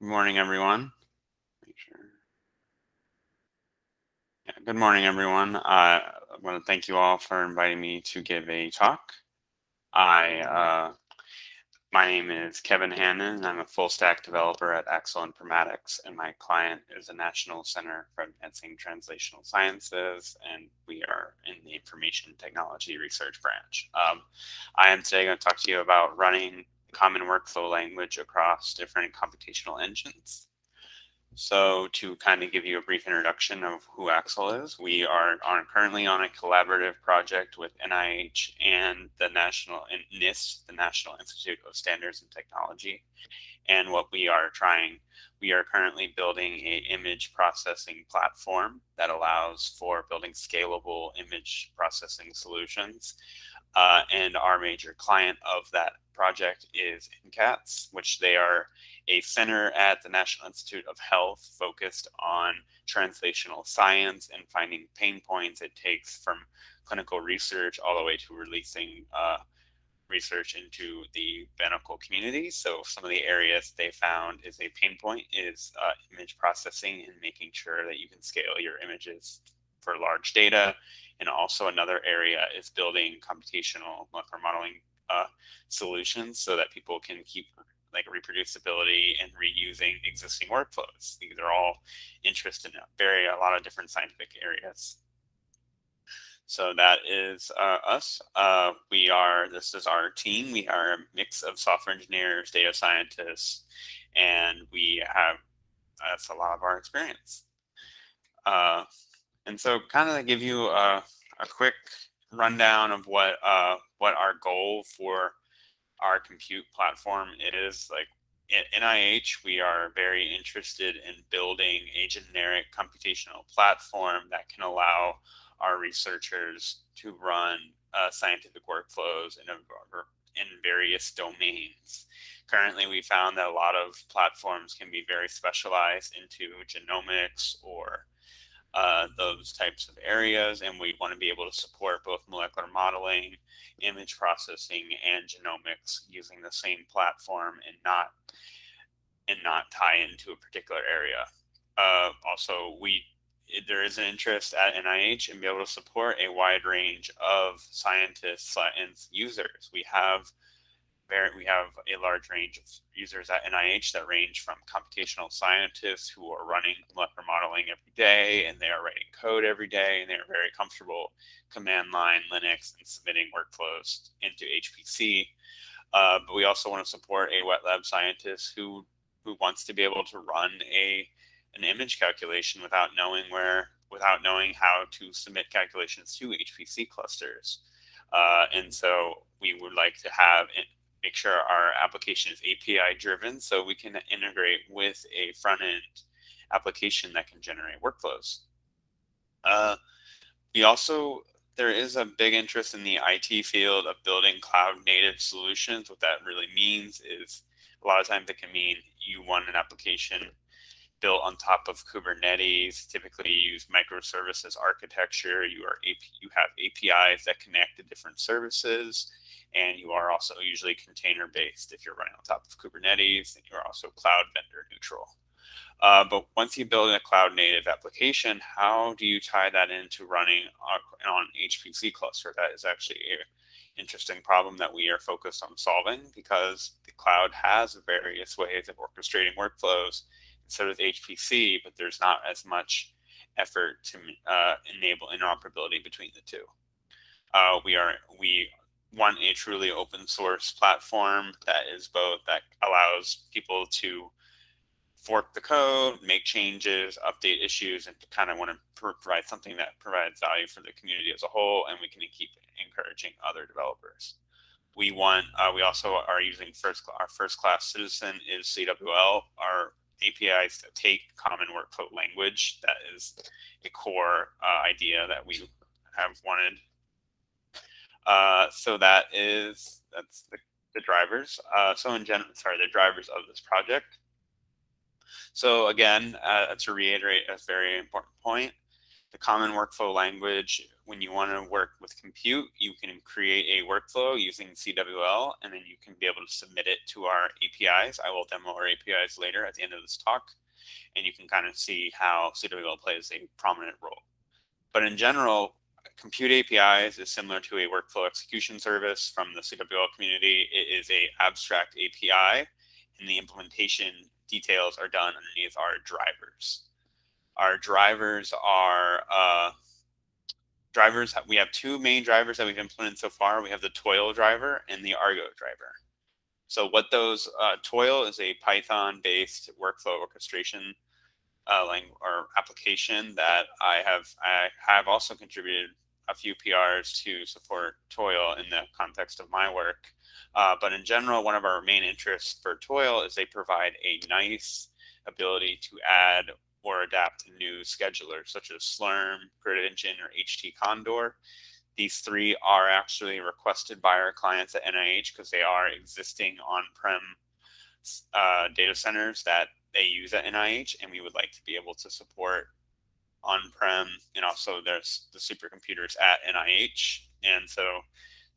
Good morning, everyone. Sure. Yeah, good morning, everyone. Uh, I want to thank you all for inviting me to give a talk. I, uh, my name is Kevin Hannon, and I'm a full stack developer at Axle Informatics, and my client is the National Center for Advancing Translational Sciences, and we are in the Information Technology Research Branch. Um, I am today going to talk to you about running common workflow language across different computational engines. So to kind of give you a brief introduction of who Axle is, we are on, currently on a collaborative project with NIH and the National NIST, the National Institute of Standards and Technology. And what we are trying, we are currently building a image processing platform that allows for building scalable image processing solutions. Uh, and our major client of that project is NCATS, which they are a center at the National Institute of Health focused on translational science and finding pain points it takes from clinical research all the way to releasing uh, research into the medical community. So some of the areas they found is a pain point is uh, image processing and making sure that you can scale your images for large data. And also another area is building computational molecular modeling uh, solutions so that people can keep like reproducibility and reusing existing workflows. These are all interest in a very a lot of different scientific areas. So that is uh, us. Uh, we are, this is our team. We are a mix of software engineers, data scientists, and we have, that's a lot of our experience. Uh, and so kind of give you a, a quick rundown of what uh, what our goal for our compute platform is. Like at NIH, we are very interested in building a generic computational platform that can allow our researchers to run uh, scientific workflows in, a, in various domains. Currently, we found that a lot of platforms can be very specialized into genomics or uh, those types of areas, and we want to be able to support both molecular modeling, image processing, and genomics using the same platform and not and not tie into a particular area. Uh, also, we there is an interest at NIH in be able to support a wide range of scientists and users. We have we have a large range of users at NIH that range from computational scientists who are running molecular modeling every day and they are writing code every day and they are very comfortable command line Linux and submitting workflows into HPC. Uh, but we also want to support a wet lab scientist who who wants to be able to run a an image calculation without knowing where without knowing how to submit calculations to HPC clusters. Uh, and so we would like to have make sure our application is API driven so we can integrate with a front end application that can generate workflows. Uh, we also, there is a big interest in the IT field of building cloud native solutions. What that really means is a lot of times it can mean you want an application built on top of Kubernetes. Typically, you use microservices architecture. You are you have APIs that connect to different services, and you are also usually container based if you're running on top of Kubernetes, and you're also cloud vendor neutral. Uh, but once you build a cloud native application, how do you tie that into running on HPC cluster? That is actually an interesting problem that we are focused on solving because the cloud has various ways of orchestrating workflows so does HPC, but there's not as much effort to uh, enable interoperability between the two. Uh, we are we want a truly open source platform that is both that allows people to fork the code, make changes, update issues, and kind of want to provide something that provides value for the community as a whole, and we can keep encouraging other developers. We want, uh, we also are using first, our first class citizen is CWL. Our APIs that take common workflow language. That is a core uh, idea that we have wanted. Uh, so that is that's the, the drivers. Uh, so in general, sorry, the drivers of this project. So again, uh, to reiterate a very important point, the common workflow language, when you want to work with compute, you can create a workflow using CWL, and then you can be able to submit it to our APIs. I will demo our APIs later at the end of this talk, and you can kind of see how CWL plays a prominent role. But in general, compute APIs is similar to a workflow execution service from the CWL community. It is a abstract API, and the implementation details are done underneath our drivers. Our drivers are uh, drivers. We have two main drivers that we've implemented so far. We have the Toil driver and the Argo driver. So what those uh, Toil is a Python-based workflow orchestration uh, or application that I have I have also contributed a few PRs to support Toil in the context of my work. Uh, but in general, one of our main interests for Toil is they provide a nice ability to add or adapt new schedulers such as Slurm, Grid Engine, or HT Condor. These three are actually requested by our clients at NIH because they are existing on-prem uh, data centers that they use at NIH, and we would like to be able to support on-prem and also there's the supercomputers at NIH. And so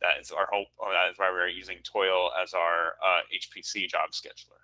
that is our hope, or that is why we're using Toil as our uh, HPC job scheduler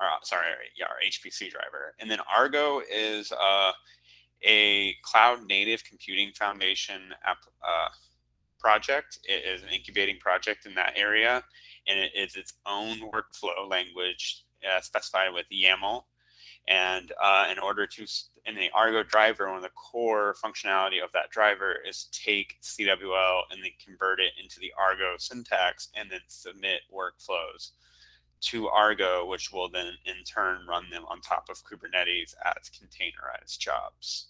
or uh, sorry, yeah, our HPC driver. And then Argo is uh, a cloud native computing foundation app, uh, project. It is an incubating project in that area, and it is its own workflow language uh, specified with YAML. And uh, in order to, in the Argo driver, one of the core functionality of that driver is take CWL and then convert it into the Argo syntax and then submit workflows to Argo, which will then in turn run them on top of Kubernetes as containerized jobs.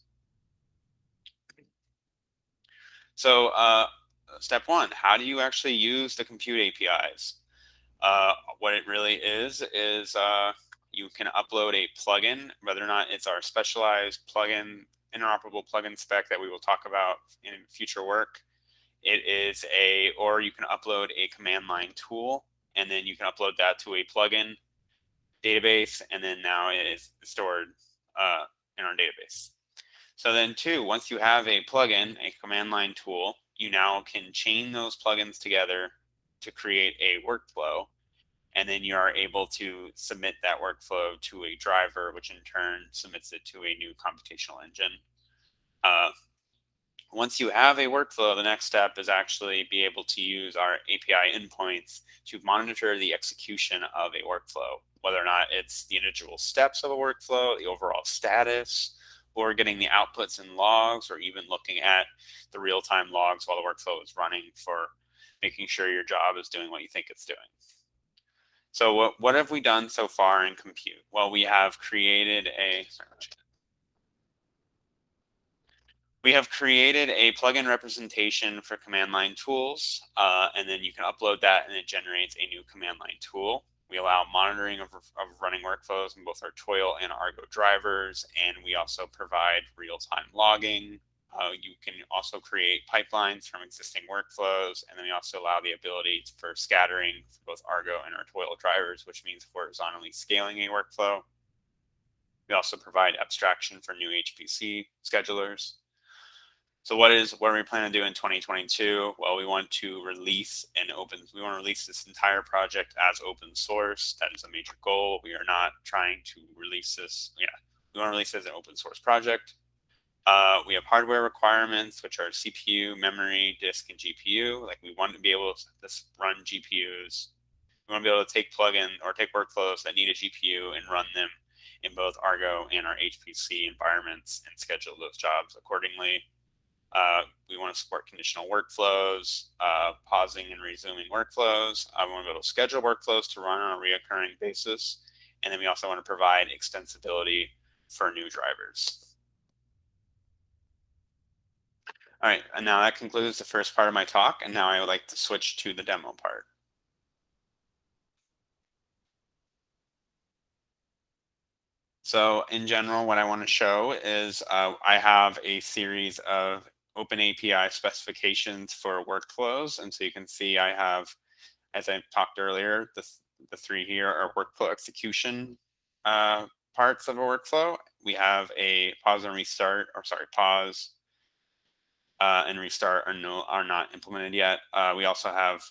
So uh, step one, how do you actually use the compute APIs? Uh, what it really is, is uh, you can upload a plugin, whether or not it's our specialized plugin, interoperable plugin spec that we will talk about in future work. It is a, or you can upload a command line tool and then you can upload that to a plugin database, and then now it is stored uh, in our database. So then two, once you have a plugin, a command line tool, you now can chain those plugins together to create a workflow. And then you are able to submit that workflow to a driver, which in turn submits it to a new computational engine. Uh, once you have a workflow, the next step is actually be able to use our API endpoints to monitor the execution of a workflow, whether or not it's the individual steps of a workflow, the overall status, or getting the outputs and logs, or even looking at the real-time logs while the workflow is running for making sure your job is doing what you think it's doing. So what, what have we done so far in compute? Well, we have created a, we have created a plugin representation for command line tools, uh, and then you can upload that and it generates a new command line tool. We allow monitoring of, of running workflows in both our Toil and Argo drivers, and we also provide real-time logging. Uh, you can also create pipelines from existing workflows, and then we also allow the ability for scattering for both Argo and our Toil drivers, which means horizontally scaling a workflow. We also provide abstraction for new HPC schedulers. So what is what are we planning to do in 2022? Well, we want to release an open. We want to release this entire project as open source. That is a major goal. We are not trying to release this. Yeah, we want to release it as an open source project. Uh, we have hardware requirements, which are CPU, memory, disk, and GPU. Like we want to be able to run GPUs. We want to be able to take plugin or take workflows that need a GPU and run them in both Argo and our HPC environments and schedule those jobs accordingly. Uh, we want to support conditional workflows, uh, pausing and resuming workflows. I want to be able to schedule workflows to run on a reoccurring basis. And then we also want to provide extensibility for new drivers. All right, and now that concludes the first part of my talk. And now I would like to switch to the demo part. So in general, what I want to show is uh, I have a series of open API specifications for workflows. And so you can see I have, as I talked earlier, the, the three here are workflow execution uh, parts of a workflow. We have a pause and restart, or sorry, pause uh, and restart are no are not implemented yet. Uh, we also have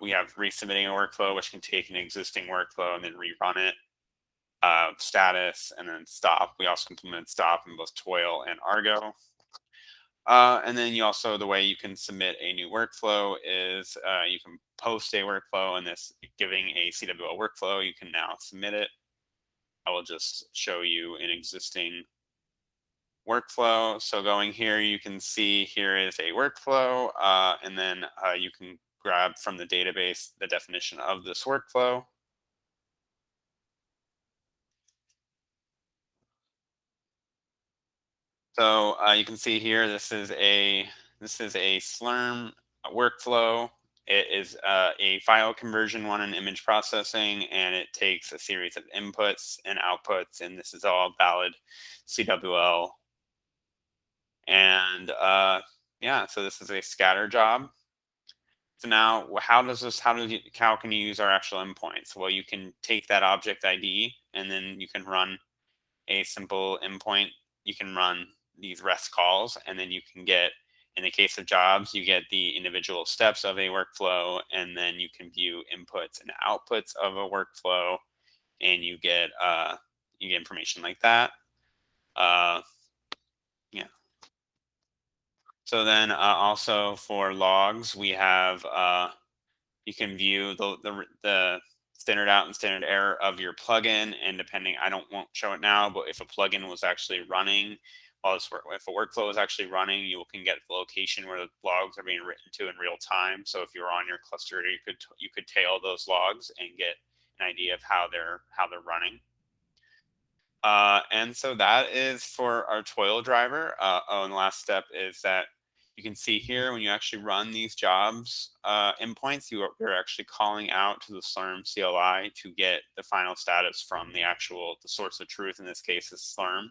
we have resubmitting a workflow, which can take an existing workflow and then rerun it. Uh, status and then stop. We also implemented stop in both Toil and Argo. Uh, and then you also, the way you can submit a new workflow is uh, you can post a workflow and this giving a CWL workflow, you can now submit it. I will just show you an existing workflow. So going here, you can see here is a workflow, uh, and then uh, you can grab from the database the definition of this workflow. So uh, you can see here, this is a this is a Slurm workflow. It is uh, a file conversion one in image processing, and it takes a series of inputs and outputs, and this is all valid CWL. And uh, yeah, so this is a scatter job. So now, how does this? How does you, how can you use our actual endpoints? Well, you can take that object ID, and then you can run a simple endpoint. You can run these REST calls, and then you can get, in the case of jobs, you get the individual steps of a workflow, and then you can view inputs and outputs of a workflow, and you get uh, you get information like that. Uh. So then uh, also for logs, we have uh, you can view the, the the standard out and standard error of your plugin, and depending, I don't won't show it now, but if a plugin was actually running while this work, if a workflow is actually running, you can get the location where the logs are being written to in real time. So if you're on your cluster, you could you could tail those logs and get an idea of how they're how they're running. Uh, and so that is for our toil driver. Uh, oh, and the last step is that you can see here when you actually run these jobs uh, endpoints, you are, you're actually calling out to the Slurm CLI to get the final status from the actual the source of truth. In this case, is Slurm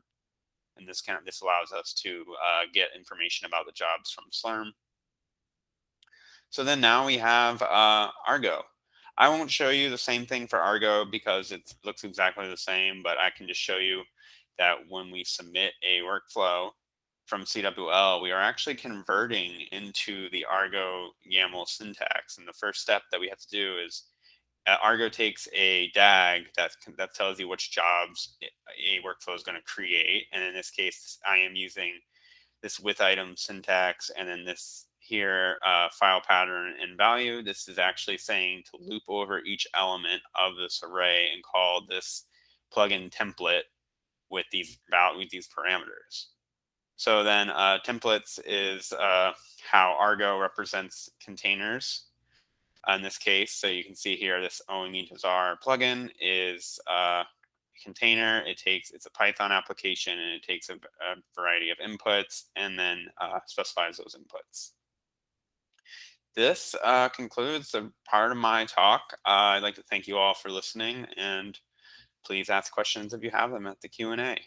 and this kind of this allows us to uh, get information about the jobs from Slurm. So then now we have uh, Argo. I won't show you the same thing for Argo because it looks exactly the same, but I can just show you that when we submit a workflow from CWL, we are actually converting into the Argo YAML syntax. And the first step that we have to do is uh, Argo takes a DAG that that tells you which jobs a workflow is going to create, and in this case, I am using this with item syntax, and then this here uh, file pattern and value. This is actually saying to loop over each element of this array and call this plugin template with these with these parameters. So then uh, templates is uh, how Argo represents containers in this case. So you can see here, this OEME plugin is a container. It takes, it's a Python application and it takes a, a variety of inputs and then uh, specifies those inputs. This uh, concludes the part of my talk. Uh, I'd like to thank you all for listening and please ask questions if you have them at the Q&A.